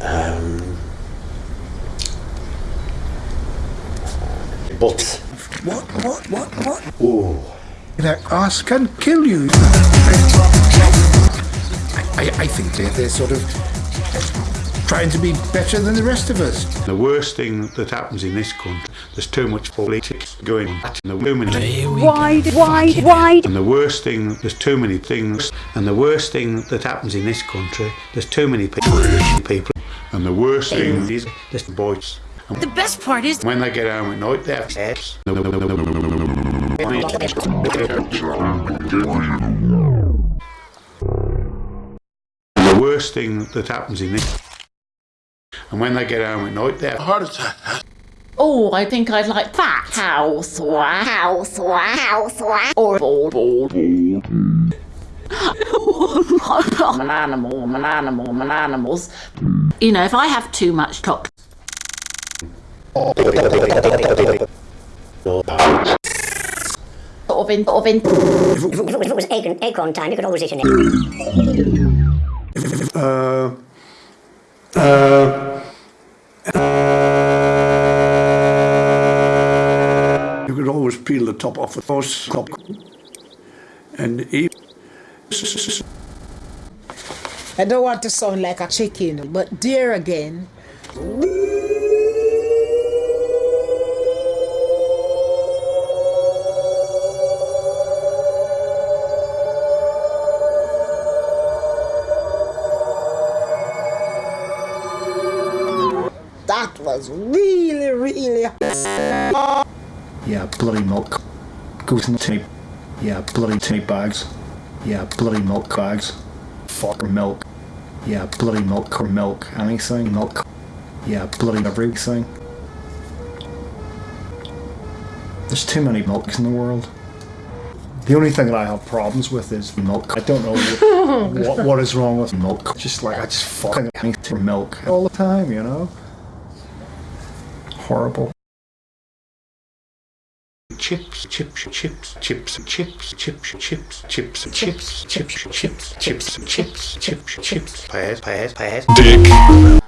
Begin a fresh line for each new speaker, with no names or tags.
Um, but
What, what, what, what?
ooh,
That ass can kill you. I, I think they're, they're sort of trying to be better than the rest of us.
The worst thing that happens in this country, there's too much politics going on. And the women,
Wide, wide, wide.
and the worst thing, there's too many things. And the worst thing that happens in this country, there's too many people. people. And the worst thing is there's the boys.
The best part is
When they get home at night, they have sex. The worst thing that happens in this, and when they get home at night, they have
Heart attack.
Oh, I think I'd like that house, wah, house, wah, house, wah, or board, board. I'm an animal, I'm an animal, I'm an animals. You know, if I have too much chocolate, sort of in, sort of in,
If it was acorn, acorn time, you could always eat an acorn.
You could always peel the top off the horse top and eat.
I don't want to sound like a chicken, but dear again. That was really, really.
Yeah, bloody milk. Goes in the tape. Yeah, bloody tape bags. Yeah, bloody milk bags. Fuck milk. Yeah, bloody milk or milk. Anything. Milk. Yeah, bloody everything. There's too many milks in the world. The only thing that I have problems with is milk. I don't know what, what, what is wrong with milk. Just like, I just fucking hate milk all the time, you know? Horrible.
Chips, chips, chips, chips, chips, chips, chips, chips, chips, chips, chips, chips, chips, chips, chips, pears, pears, pears.
Dick.